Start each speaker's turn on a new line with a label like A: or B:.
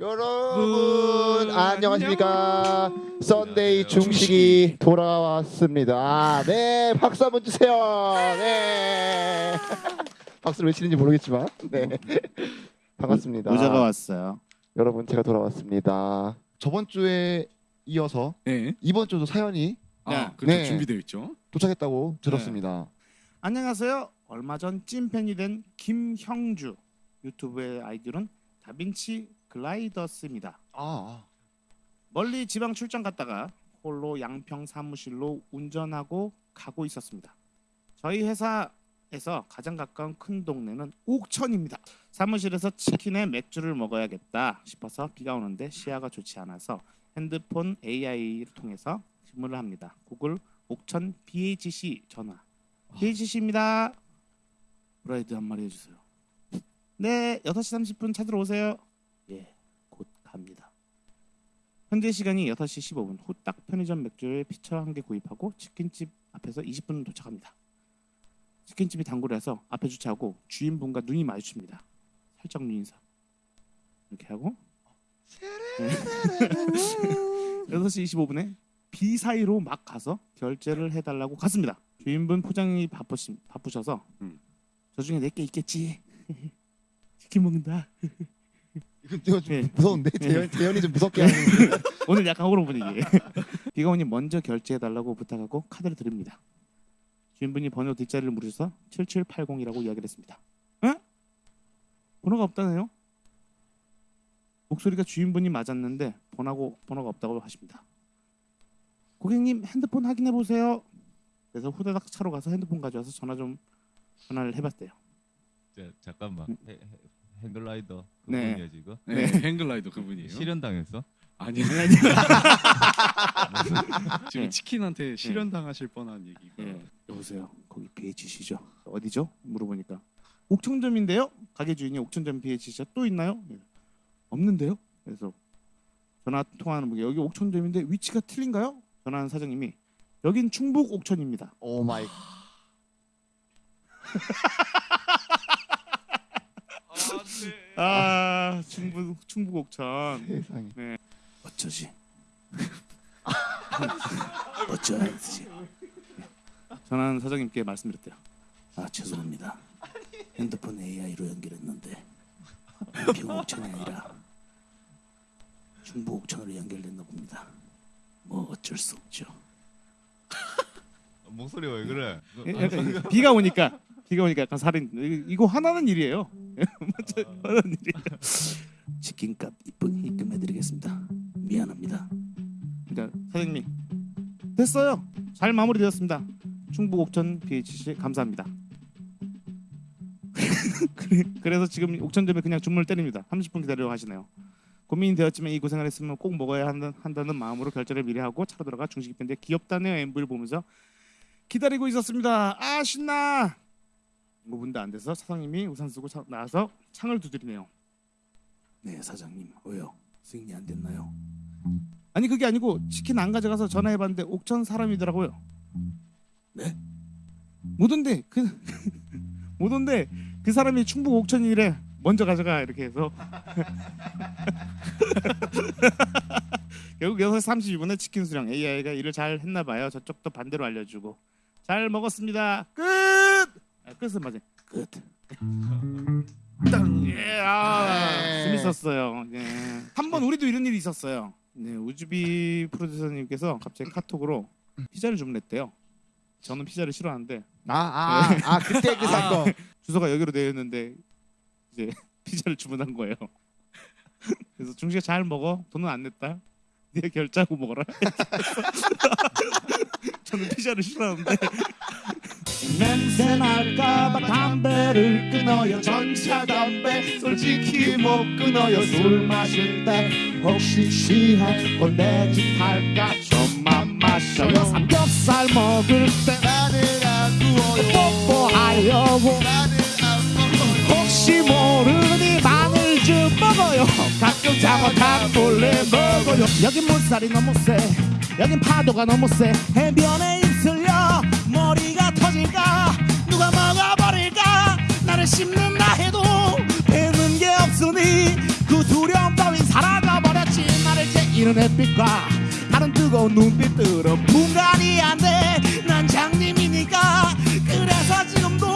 A: 여러분 안녕하십니까 썬데이 중식이 돌아왔습니다 아, 네 박수 한번 주세요 네 박수를 왜 치는지 모르겠지만 네 반갑습니다
B: 의자가 왔어요.
A: 여러분 제가 돌아왔습니다 저번 주에 이어서
C: 네.
A: 이번 주도 사연이
C: 아, 그렇죠.
A: 네.
C: 준비되어 있죠.
A: 도착했다고 들었습니다
B: 안녕하세요. 얼마 전 찐팬이 된 김형주 유튜브의 아이디는 다빈치 글라이더스입니다.
A: 아,
B: 멀리 지방 출장 갔다가 홀로 양평 사무실로 운전하고 가고 있었습니다. 저희 회사에서 가장 가까운 큰 동네는 옥천입니다. 사무실에서 치킨에 맥주를 먹어야겠다 싶어서 비가 오는데 시야가 좋지 않아서 핸드폰 AI를 통해서 주문을 합니다. 구글 옥천 BHC 전화. BHC입니다. 브라이드 한 마리 해주세요. 네, 6시 30분 찾으러 오세요. 예, 곧 갑니다. 현재 시간이 6시 15분 후딱 편의점 맥주를 피처 한 개 구입하고 치킨집 앞에서 20분 도착합니다. 치킨집이 단골이라서 앞에 주차하고 주인분과 눈이 마주칩니다. 살짝 눈 인사. 이렇게 하고 네. 6시 25분에 B 사이로 막 가서 결제를 해달라고 갔습니다. 주인분 포장이 바쁘시, 바쁘셔서
C: 음.
B: 저 중에 내게 있겠지. 치킨 먹는다.
A: 이거, 좀
B: 네.
A: 무서운데 재현, 재현이 좀 무섭게 하는
B: 오늘 약간 호러 분위기. 비가 오니 먼저 결제해 달라고 부탁하고 카드를 드립니다. 주인분이 번호 뒷자리를 물으셔서 7780이라고 이야기를 했습니다. 에? 번호가 없다네요? 목소리가 주인분이 맞았는데 번호고 번호가 없다고 하십니다. 고객님 핸드폰 확인해 보세요. 그래서 후다닥 차로 가서 핸드폰 가져와서 전화 좀 전화를 해봤대요.
D: 자, 잠깐만 헤, 핸글라이더
B: 네.
D: 그분이야 지금
C: 네. 행글라이더 그분이에요.
D: 실현 당했어?
C: 아니 지금
B: 네.
C: 치킨한테 실현 당하실 뻔한 얘기가.
B: 예. 여보세요. 거기 BHC죠? 어디죠? 물어보니까 옥천점인데요. 가게 주인이 옥천점 BHC가 또 있나요? 예. 없는데요. 그래서 전화 통화하는 분이 여기 옥천점인데 위치가 틀린가요? 전화하는 사장님이 여긴 충북 옥천입니다.
A: oh my
B: 아 충북 충북 옥천.
A: 세상에
B: 어쩌지? 어쩌지? 전화하는 사장님께 말씀드렸대요. 아 죄송합니다. 핸드폰 AI로 연결했는데 평옥천이 아니라 중부옥천으로 연결됐나 봅니다. 뭐 어쩔 수 없죠.
D: 목소리가 왜 그래?
B: 예, 약간 비가 오니까 비가 오니까 약간 살인 이- 이거 화나는 일이에요. 맞아, 화나는 일이에요. 치킨값 이쁘게 입금해드리겠습니다. 미안합니다. 그러니까 사장님이 됐어요. 잘 마무리되었습니다. 충북 옥천 BHC 감사합니다. 그래, 그래서 지금 옥천점에 그냥 주문을 때립니다. 30분 기다려 하시네요. 고민이 되었지만 이 고생을 했으면 꼭 먹어야 한다, 한다는 마음으로 결제를 미리 하고 차로 들어가 중식 밴드 귀엽다네요 엠브를 보면서 기다리고 있었습니다. 아 신나. 5분도 안 돼서 사장님이 우산 쓰고 차- 나와서 창을 두드리네요. 네 사장님 왜요? 승인이 안 됐나요? 아니 그게 아니고 치킨 안 가져가서 전화해봤는데 옥천 사람이더라고요. 네? 못 온대 그 못 온대 그 사람이 충북 옥천이래 먼저 가져가 이렇게 해서 결국 6시 32분에 치킨 수령 AI가 일을 잘 했나 봐요. 저쪽도 반대로 알려주고 잘 먹었습니다. 끝. 아, 끝은 맞아요. 끝. 땅. 예, 아,
A: 네.
B: 재밌었어요. 예. 한번 우리도 이런 일이 있었어요. 네, 우주비 프로듀서님께서 갑자기 카톡으로 피자를 주문했대요. 저는 피자를 싫어하는데
A: 아아아 아, 그때 그 사건
B: 주소가 여기로 되어 있는데 이제 피자를 주문한 거예요. 그래서 중식이 잘 먹어. 돈은 안 냈다. 네가 결제하고 먹어라. 저는 피자를 싫어하는데 냄새 날까봐 담배를 끊어요. 전차 담배 솔직히 못 끊어요. 술 마실 때 혹시 취해 꼰대짓 할까 좀만 마셔요. 삼겹살 먹을 때 나는 안 구워요. 뽀뽀하려고 혹시 모르니 마늘 좀 먹어요 가끔 잘못하면 몰래 먹어요 여긴 물살이 너무 세 여긴 파도가 너무 세 해변에 있을려 머리가 나를 씹는다 해도 되는 게 없으니 그 두려움 따윈 사라져 버렸지. 나를 제이는 햇빛과 다른 뜨거운 눈빛들은 분간이 안돼난 장님이니까 그래서 지금도